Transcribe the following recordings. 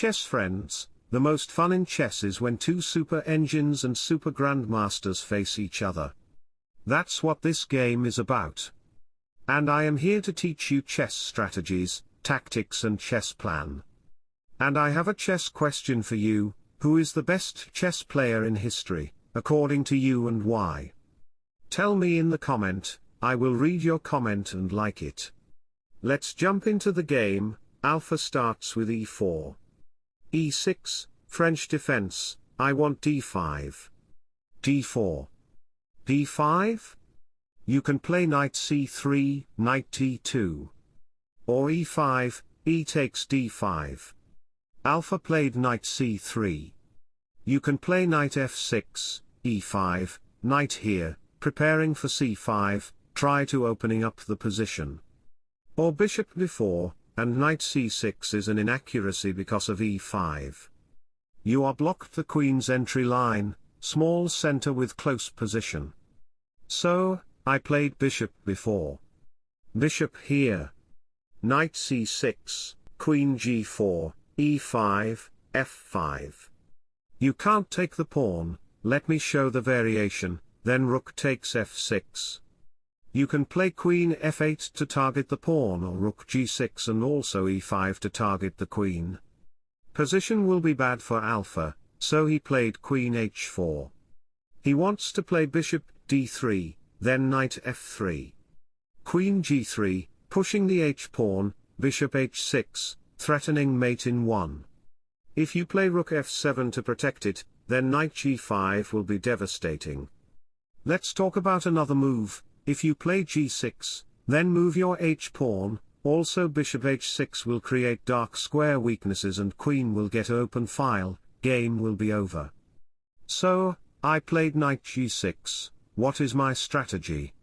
chess friends, the most fun in chess is when two super engines and super grandmasters face each other. That's what this game is about. And I am here to teach you chess strategies, tactics and chess plan. And I have a chess question for you, who is the best chess player in history, according to you and why? Tell me in the comment, I will read your comment and like it. Let's jump into the game, alpha starts with e4. E6, French defense, I want d5. d4. d5? You can play knight c3, knight d2. Or e5, e takes d5. Alpha played knight c3. You can play knight f6, e5, knight here, preparing for c5, try to opening up the position. Or bishop b4, and knight c6 is an inaccuracy because of e5. You are blocked the queen's entry line, small center with close position. So, I played bishop b4. Bishop here. Knight c6, queen g4, e5, f5. You can't take the pawn, let me show the variation, then rook takes f6. You can play queen f8 to target the pawn or rook g6 and also e5 to target the queen. Position will be bad for alpha, so he played queen h4. He wants to play bishop d3, then knight f3. Queen g3, pushing the h-pawn, bishop h6, threatening mate in 1. If you play rook f7 to protect it, then knight g5 will be devastating. Let's talk about another move, if you play g6, then move your h-pawn, also bishop h6 will create dark square weaknesses and queen will get open file, game will be over. So, I played knight g6, what is my strategy?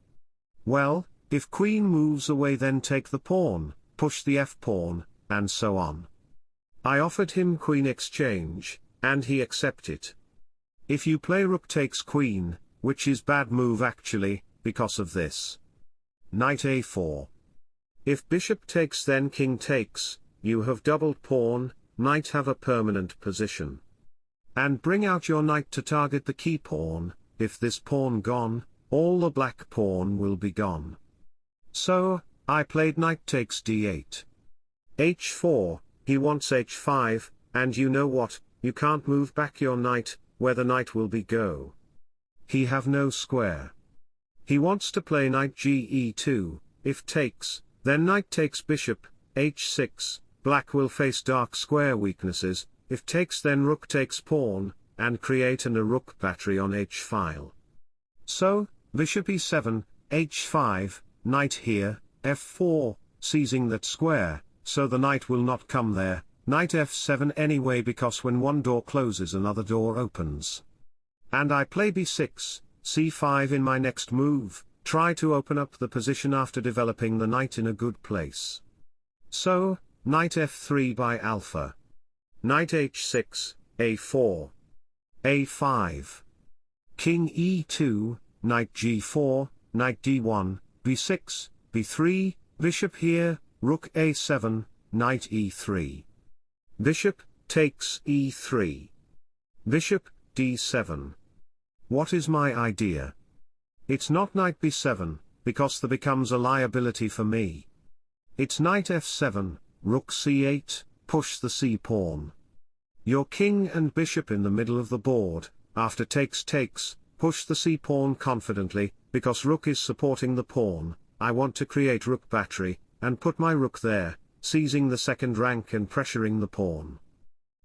Well, if queen moves away then take the pawn, push the f-pawn, and so on. I offered him queen exchange, and he accepted. If you play rook takes queen, which is bad move actually, because of this. Knight a4. If bishop takes then king takes, you have doubled pawn, knight have a permanent position. And bring out your knight to target the key pawn, if this pawn gone, all the black pawn will be gone. So, I played knight takes d8 h4, he wants h5, and you know what, you can't move back your knight, where the knight will be go. He have no square. He wants to play knight ge2, if takes, then knight takes bishop, h6, black will face dark square weaknesses, if takes then rook takes pawn, and create an a rook battery on h-file. So, bishop e7, h5, knight here, f4, seizing that square, so the knight will not come there, knight f7 anyway because when one door closes another door opens. And I play b6, c5 in my next move, try to open up the position after developing the knight in a good place. So, knight f3 by alpha. Knight h6, a4. a5. King e2, knight g4, knight d1, b6, b3, bishop here, rook a7, knight e3. Bishop, takes e3. Bishop, d7. What is my idea? It's not knight b7, because the becomes a liability for me. It's knight f7, rook c8, push the c-pawn. Your king and bishop in the middle of the board, after takes takes, push the c-pawn confidently, because rook is supporting the pawn, I want to create rook battery, and put my rook there, seizing the second rank and pressuring the pawn.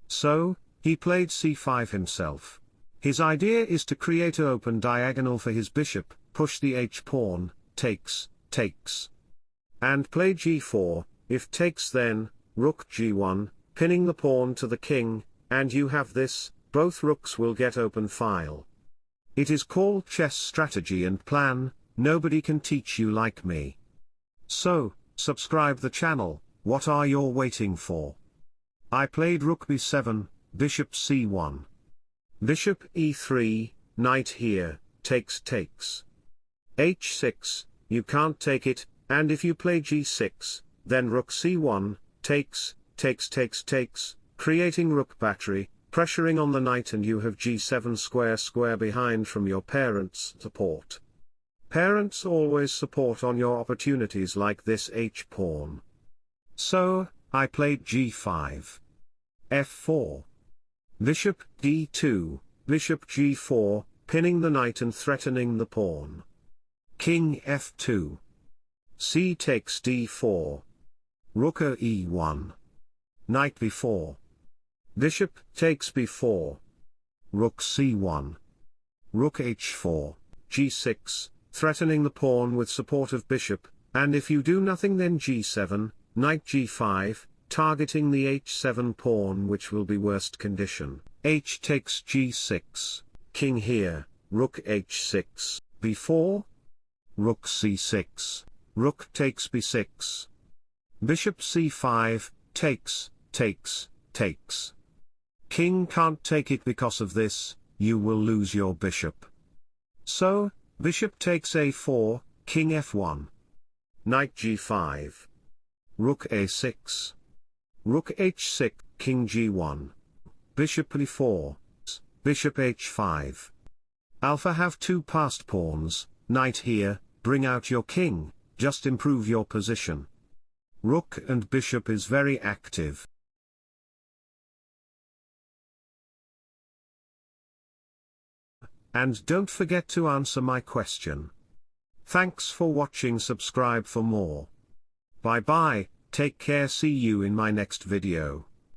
So, he played c5 himself. His idea is to create a open diagonal for his bishop, push the h-pawn, takes, takes. And play g4, if takes then, rook g1, pinning the pawn to the king, and you have this, both rooks will get open file. It is called chess strategy and plan, nobody can teach you like me. So, Subscribe the channel, what are you waiting for? I played rook b7, bishop c1. Bishop e3, knight here, takes takes. h6, you can't take it, and if you play g6, then rook c1, takes, takes takes takes, creating rook battery, pressuring on the knight and you have g7 square square behind from your parents' support. Parents always support on your opportunities like this h-pawn. So, I played g5. f4. Bishop d2, bishop g4, pinning the knight and threatening the pawn. King f2. c takes d4. Rook e1. Knight b4. Bishop takes b4. Rook c1. Rook h4, g6, threatening the pawn with support of bishop, and if you do nothing then g7, knight g5, targeting the h7 pawn which will be worst condition. h takes g6, king here, rook h6, b4, rook c6, rook takes b6, bishop c5, takes, takes, takes. King can't take it because of this, you will lose your bishop. So, bishop takes a4, king f1. Knight g5. Rook a6. Rook h6, king g1. Bishop e4. Bishop h5. Alpha have two passed pawns, knight here, bring out your king, just improve your position. Rook and bishop is very active. And don't forget to answer my question. Thanks for watching subscribe for more. Bye bye, take care see you in my next video.